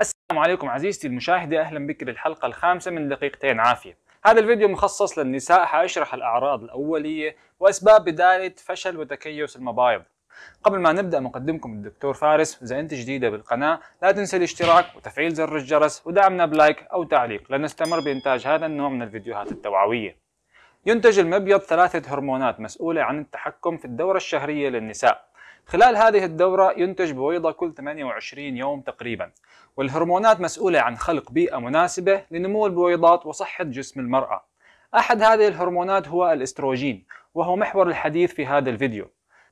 السلام عليكم عزيزتي المشاهدة أهلا بك للحلقة الخامسة من دقيقتين عافية. هذا الفيديو مخصص للنساء حأشرح الأعراض الأولية وأسباب بداية فشل وتكيس المبايض. قبل ما نبدأ مقدمكم الدكتور فارس إذا أنت جديدة بالقناة. لا تنسى الاشتراك وتفعيل زر الجرس ودعمنا بلايك أو تعليق لنستمر بإنتاج هذا النوع من الفيديوهات التوعوية. ينتج المبيض ثلاثة هرمونات مسؤولة عن التحكم في الدورة الشهرية للنساء. خلال هذه الدورة ينتج بويضة كل 28 يوم تقريبا والهرمونات مسؤولة عن خلق بيئة مناسبة لنمو البويضات وصحة جسم المرأة. أحد هذه الهرمونات هو الإستروجين وهو محور الحديث في هذا الفيديو.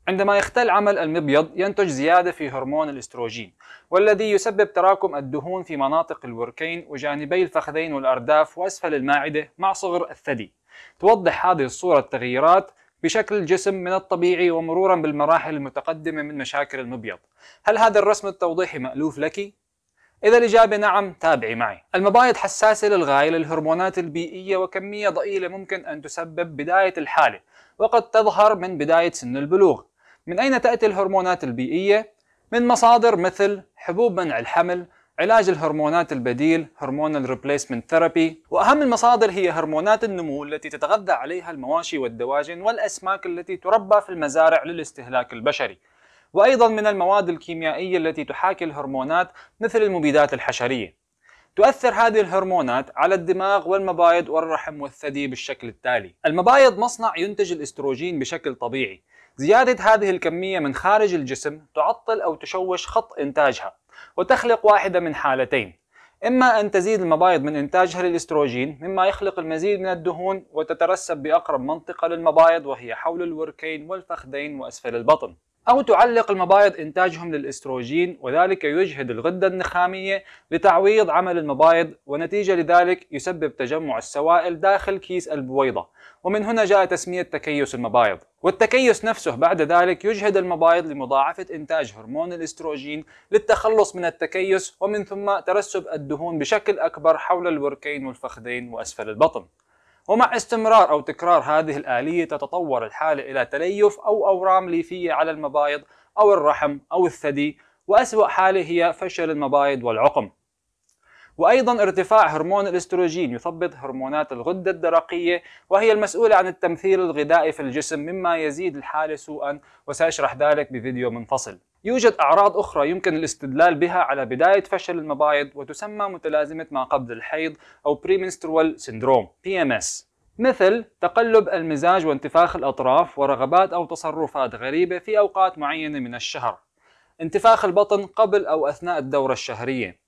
عندما يختل عمل المبيض ينتج زيادة في هرمون الإستروجين والذي يسبب تراكم الدهون في مناطق الوركين وجانبي الفخذين والأرداف وأسفل المعدة مع صغر الثدي. توضح هذه الصورة التغييرات بشكل الجسم من الطبيعي ومرورا بالمراحل المتقدمة من مشاكل المبيض هل هذا الرسم التوضيحي مألوف لك؟ إذا الإجابة نعم تابعي معي المبايض حساسة للغاية للهرمونات البيئية وكمية ضئيلة ممكن أن تسبب بداية الحالة وقد تظهر من بداية سن البلوغ من أين تأتي الهرمونات البيئية؟ من مصادر مثل حبوب منع الحمل علاج الهرمونات البديل hormonal replacement therapy وأهم المصادر هي هرمونات النمو التي تتغذى عليها المواشي والدواجن والأسماك التي تربى في المزارع للاستهلاك البشري. وأيضا من المواد الكيميائية التي تحاكي الهرمونات مثل المبيدات الحشرية. تؤثر هذه الهرمونات على الدماغ والمبايض والرحم والثدي بالشكل التالي. المبايض مصنع ينتج الإستروجين بشكل طبيعي. زيادة هذه الكمية من خارج الجسم تعطل أو تشوش خط إنتاجها. وتخلق واحدة من حالتين. إما أن تزيد المبايض من إنتاجها للإستروجين مما يخلق المزيد من الدهون وتترسب بأقرب منطقة للمبايض وهي حول الوركين والفخذين وأسفل البطن. أو تعلق المبايض إنتاجهم للإستروجين وذلك يجهد الغدة النخامية لتعويض عمل المبايض ونتيجة لذلك يسبب تجمع السوائل داخل كيس البويضة. ومن هنا جاء تسمية تكيس المبايض. والتكيس نفسه بعد ذلك يجهد المبايض لمضاعفة إنتاج هرمون الإستروجين للتخلص من التكيس ومن ثم ترسب الدهون بشكل أكبر حول الوركين والفخذين وأسفل البطن. ومع استمرار أو تكرار هذه الآلية تتطور الحالة إلى تليف أو أورام ليفية على المبايض أو الرحم أو الثدي وأسوأ حالة هي فشل المبايض والعقم. وأيضا ارتفاع هرمون الإستروجين يثبط هرمونات الغدة الدرقية وهي المسؤولة عن التمثيل الغذائي في الجسم مما يزيد الحالة سوءا وسأشرح ذلك بفيديو منفصل. يوجد أعراض أخرى يمكن الاستدلال بها على بداية فشل المبايض وتسمى متلازمة ما قبل الحيض أو Premenstrual Syndrome PMS مثل تقلب المزاج وانتفاخ الأطراف ورغبات أو تصرفات غريبة في أوقات معينة من الشهر. انتفاخ البطن قبل أو أثناء الدورة الشهرية.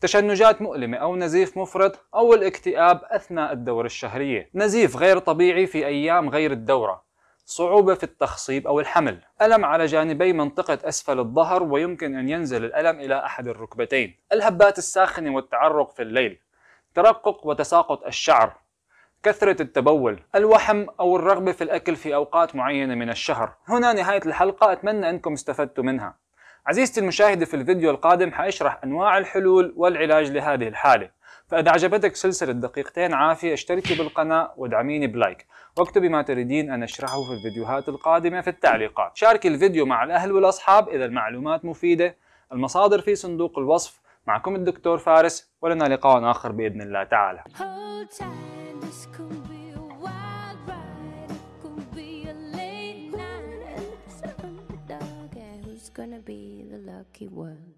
تشنجات مؤلمة أو نزيف مفرط أو الاكتئاب أثناء الدورة الشهرية. نزيف غير طبيعي في أيام غير الدورة. صعوبة في التخصيب أو الحمل. ألم على جانبي منطقة أسفل الظهر ويمكن أن ينزل الألم إلى أحد الركبتين. الهبات الساخنة والتعرق في الليل. ترقق وتساقط الشعر. كثرة التبول. الوحم أو الرغبة في الأكل في أوقات معينة من الشهر. هنا نهاية الحلقة. أتمنى أنكم استفدتوا منها. عزيزتي المشاهدة في الفيديو القادم حأشرح أنواع الحلول والعلاج لهذه الحالة. فإذا عجبتك سلسلة دقيقتين عافية اشتركي بالقناة وادعميني بلايك. واكتبي ما تريدين أن أشرحه في الفيديوهات القادمة في التعليقات. شاركي الفيديو مع الأهل والأصحاب إذا المعلومات مفيدة. المصادر في صندوق الوصف. معكم الدكتور فارس ولنا لقاء آخر بإذن الله تعالى. Gonna be the lucky one.